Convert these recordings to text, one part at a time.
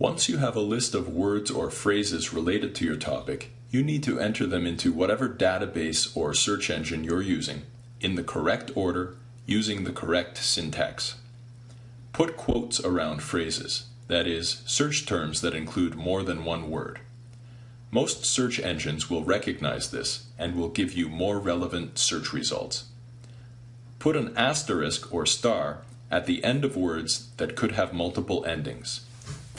Once you have a list of words or phrases related to your topic, you need to enter them into whatever database or search engine you're using in the correct order using the correct syntax. Put quotes around phrases, that is, search terms that include more than one word. Most search engines will recognize this and will give you more relevant search results. Put an asterisk or star at the end of words that could have multiple endings.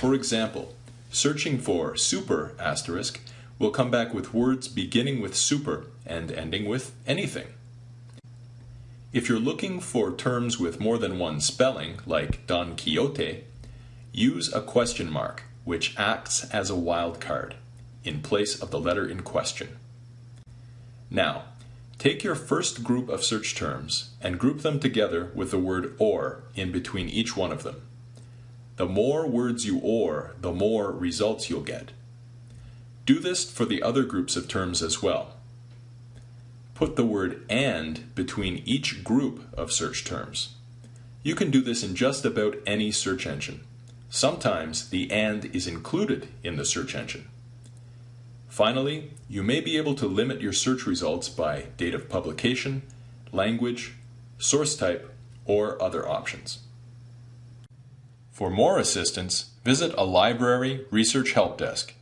For example, searching for super asterisk will come back with words beginning with super and ending with anything. If you're looking for terms with more than one spelling, like Don Quixote, use a question mark, which acts as a wildcard in place of the letter in question. Now, take your first group of search terms and group them together with the word OR in between each one of them. The more words you OR, the more results you'll get. Do this for the other groups of terms as well. Put the word AND between each group of search terms. You can do this in just about any search engine. Sometimes the AND is included in the search engine. Finally, you may be able to limit your search results by date of publication, language, source type, or other options. For more assistance, visit a library research help desk